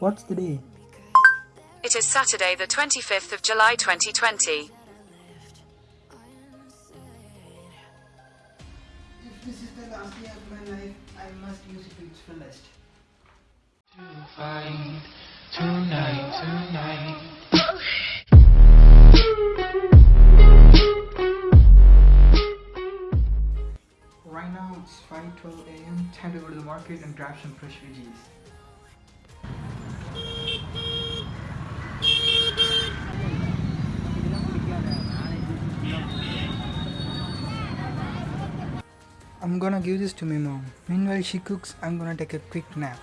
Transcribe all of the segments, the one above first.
What's the day? It is Saturday, the 25th of July 2020. If this is the last day of my life, I must use it to its fullest. fight tonight, tonight. Right now it's 5:12 a.m. Time to go to the market and grab some fresh veggies. I'm gonna give this to my mom. Meanwhile she cooks, I'm gonna take a quick nap.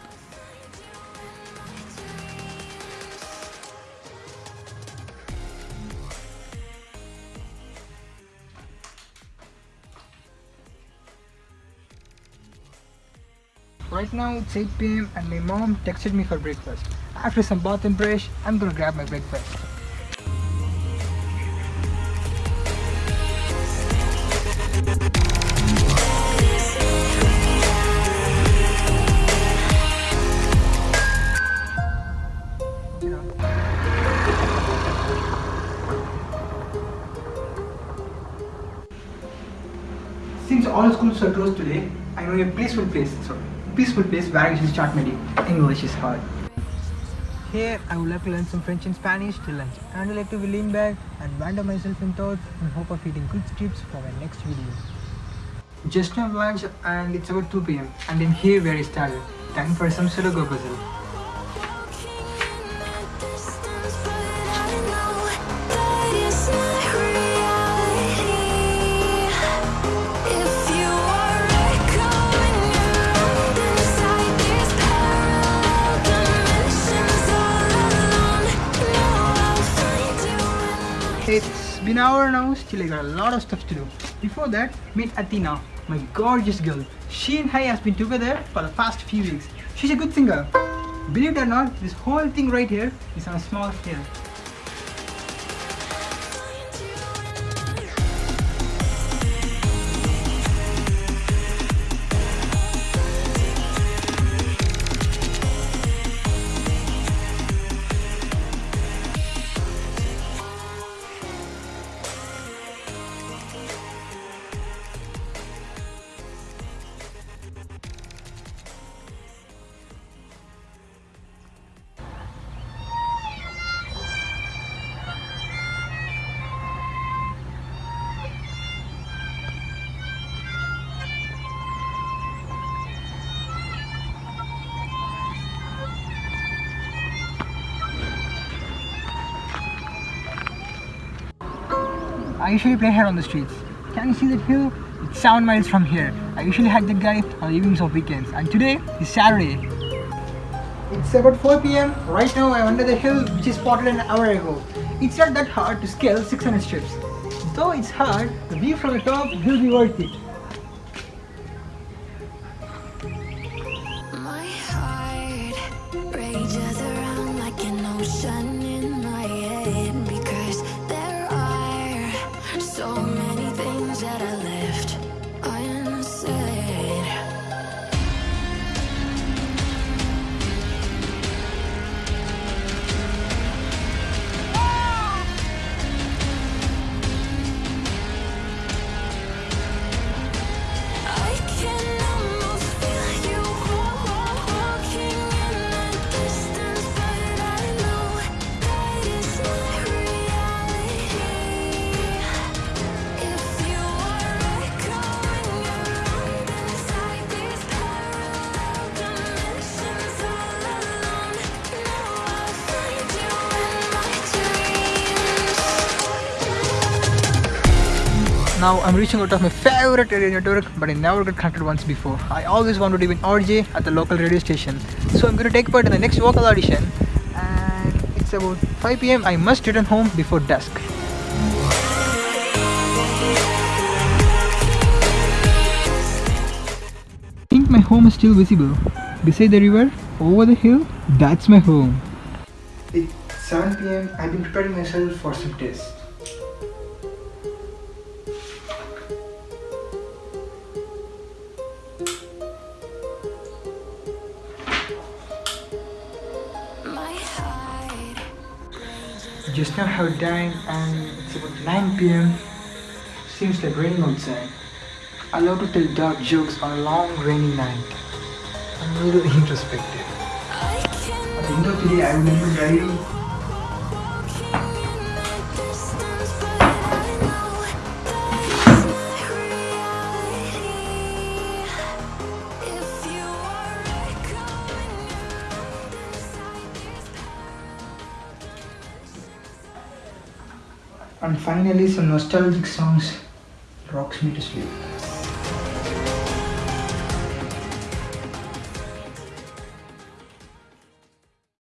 Right now it's 8 pm and my mom texted me for breakfast. After some bath and brush, I'm gonna grab my breakfast. All schools are closed today, I know a peaceful place. Sorry, peaceful place where I should start my day. English is hard. Here, I would like to learn some French and Spanish till lunch. And I would like to lean back and wander myself in thoughts in hope of eating good strips for my next video. Just have lunch and it's about 2 pm. And in here where I started. Time for some Sudoku puzzle. It's been an hour now, still I got a lot of stuff to do. Before that, meet Athena, my gorgeous girl. She and I has been together for the past few weeks. She's a good singer. Believe it or not, this whole thing right here is on a small scale. I usually play here on the streets. Can you see that hill? It's 7 miles from here. I usually hike that guy on evenings of weekends. And today is Saturday. It's about 4 pm. Right now I'm under the hill which is spotted an hour ago. It's not that hard to scale 600 steps. Though it's hard, the view from the top will be worth it. Now I'm reaching out of my favorite area network but I never got connected once before. I always wanted to be an RJ at the local radio station. So I'm going to take part in the next vocal audition and it's about 5 pm. I must return home before dusk. I think my home is still visible. Beside the river, over the hill, that's my home. It's 7 pm. I've been preparing myself for some tests. Just now have dined and it's about 9 pm. Seems like raining outside. I love to tell dark jokes on a long rainy night. I'm a little introspective. At the end of the day, I remember diary And finally, some nostalgic songs rocks me to sleep.